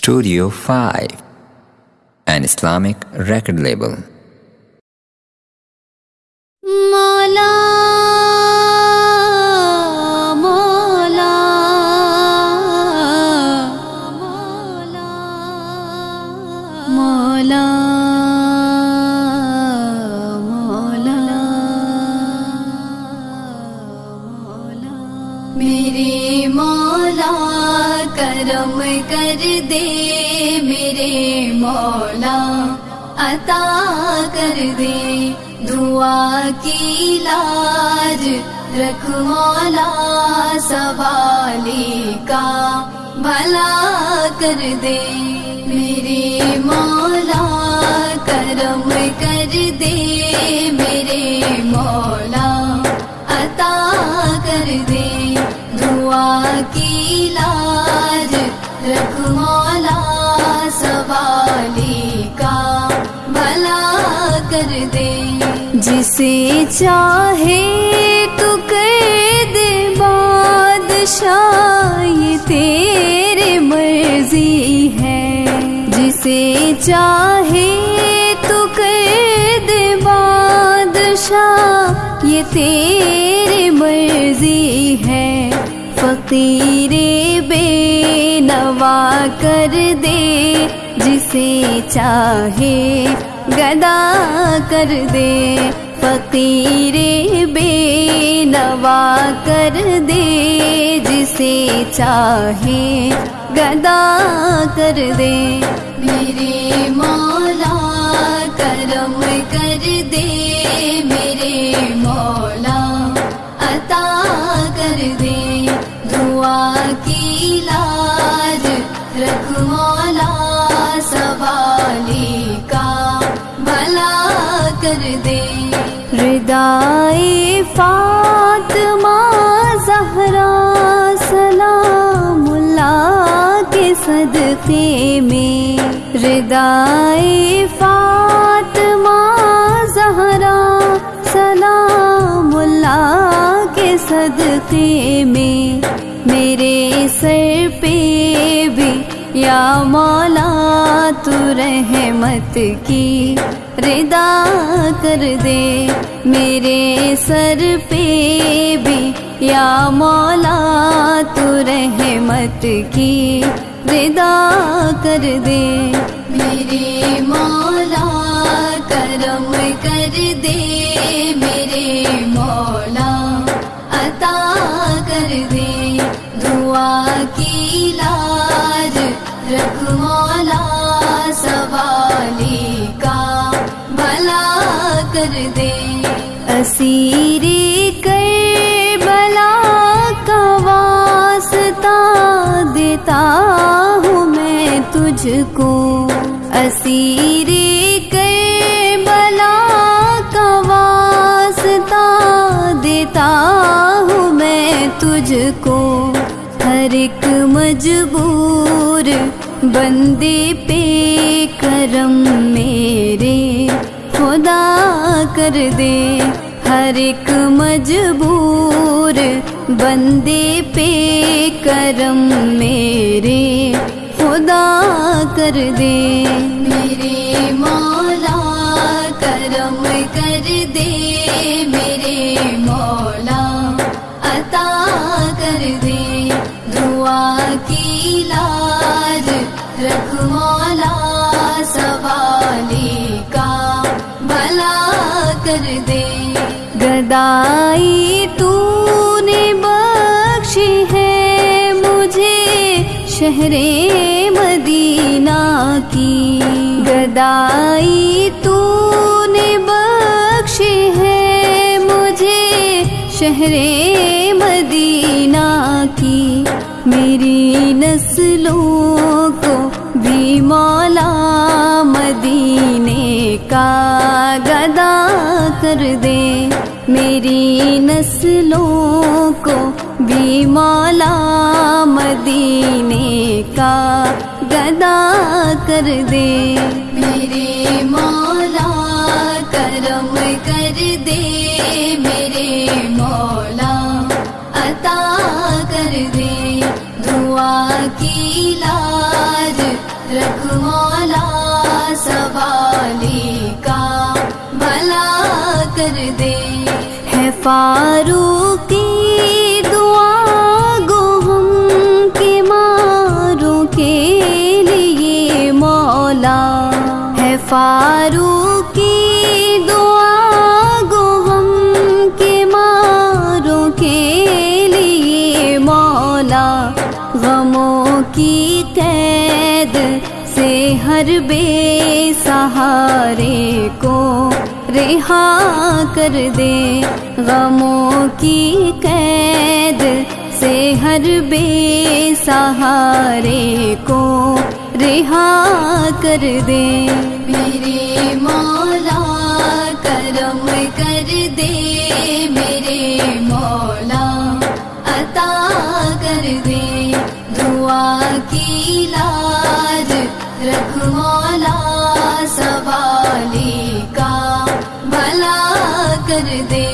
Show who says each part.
Speaker 1: Studio 5, an Islamic record label.
Speaker 2: मौला मौला मौला मौला मेरे मौला करम कर दे मेरे मौला, अता कर दे। दुआ की लाज रख मौला सवाली का, भला कर दे मेरे मौला। करम कर दे मेरे मौला, अता कर दे। दुआ की लाज रख का भला कर दे। जिसे चाहे तू कर बादशाह ये तेरे मर्ज़ी है। जिसे चाहे तू कर दे, बादशाह ये तेरे मर्ज़ी है। फकीरे दे जिसे चाहे गदा कर दे। फकीरे बेनवा कर दे जिसे चाहे गदा कर दे। मेरे मौला करम कर दे मेरे मौला अता कर दे। दुआ की लाज कर दे। हृदय फातमा, जहरा सलामुल्ला के सदके में। हृदय फातमा, जहरा सलामुल्ला के सदके में। मेरे सर पे मौला तू रहमत की रिदा कर दे। मेरे सर पे भी या मौला तू रहमत की रिदा कर दे। मेरे मौला करम कर दे। मेरे मौला अता कर दे। दुआ की लाज रख का भला कर दे। असीरी कर बला का वास्ता देता हूँ मैं तुझको। असीरी कर बला का वास्ता देता हूँ मैं तुझको। हर एक मजबूर, बंदे पे करम मेरे, खुदा कर दे। हर एक मजबूर, बंदे पे करम मेरे, खुदा कर दे। मेरे मौला करम कर दे, मेरे मौला अता मौला का भला कर दे। गदाई तूने बख्शी है मुझे शहरे मदीना की। गदाई तूने बख्शी है मुझे शहरे मदीना की। मेरी नस्लों मौला मदीने का गदा कर दे। मेरी नस्लों को भी मौला मदीने का गदा कर दे। मेरे मौला करम कर दे। मेरे मौला अता कर दे। दुआ की सवाली का भला कर दे। है फारूकी दुआ गो के मारों के लिए मौला। है फारूकी हर बेसहारे को रिहा कर दे। गमों की कैद से हर बेसहारे को रिहा कर दे। मेरे मौला करम कर दे, मेरे मौला अता कर दे। दुआ की लाज सवाली का भला कर दे